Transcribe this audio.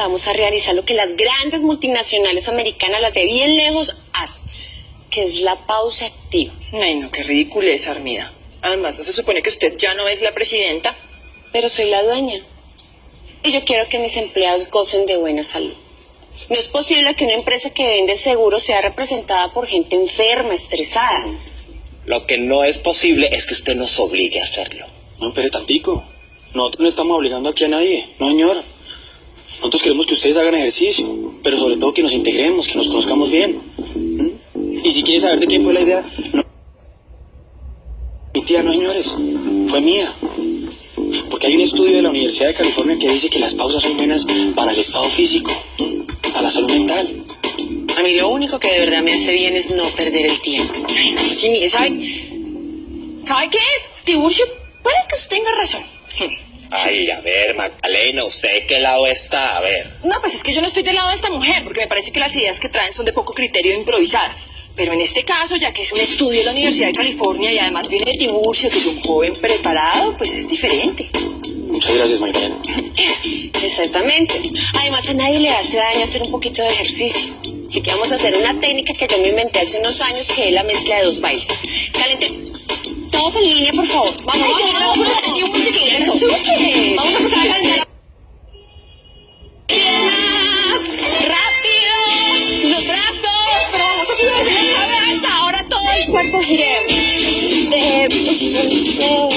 vamos a realizar lo que las grandes multinacionales americanas, las de bien lejos, hacen, que es la pausa activa. Ay, no, qué ridícula es, Armida. Además, ¿no se supone que usted ya no es la presidenta? Pero soy la dueña. Y yo quiero que mis empleados gocen de buena salud. No es posible que una empresa que vende seguros sea representada por gente enferma, estresada. Lo que no es posible es que usted nos obligue a hacerlo. No, espere tantico. Nosotros no estamos obligando aquí a nadie. No, señor. Nosotros queremos que ustedes hagan ejercicio, pero sobre todo que nos integremos, que nos conozcamos bien. ¿Mm? Y si quieren saber de quién fue la idea, no. Mi tía, no, señores. Fue mía. Porque hay un estudio de la Universidad de California que dice que las pausas son buenas para el estado físico, para la salud mental. A mí lo único que de verdad me hace bien es no perder el tiempo. Sí, mire, ¿sabe? ¿Sabe qué? Tiburcio, puede que usted tenga razón. Ay, a ver, Magdalena, ¿usted de qué lado está? A ver. No, pues es que yo no estoy del lado de esta mujer, porque me parece que las ideas que traen son de poco criterio e improvisadas. Pero en este caso, ya que es un estudio de la Universidad de California y además viene de Tiburcio, que es un joven preparado, pues es diferente. Muchas gracias, Magdalena. Exactamente. Además, a nadie le hace daño hacer un poquito de ejercicio. Así que vamos a hacer una técnica que yo me inventé hace unos años, que es la mezcla de dos bailes. Calentemos. Todos en línea, por favor. Vamos, vamos, vamos, un música ingreso. Suche. Vamos a empezar a cantar. Piernas, rápido, los brazos, pero vamos a subir la cabeza, ahora todo el cuerpo giremos. De, pues, eh,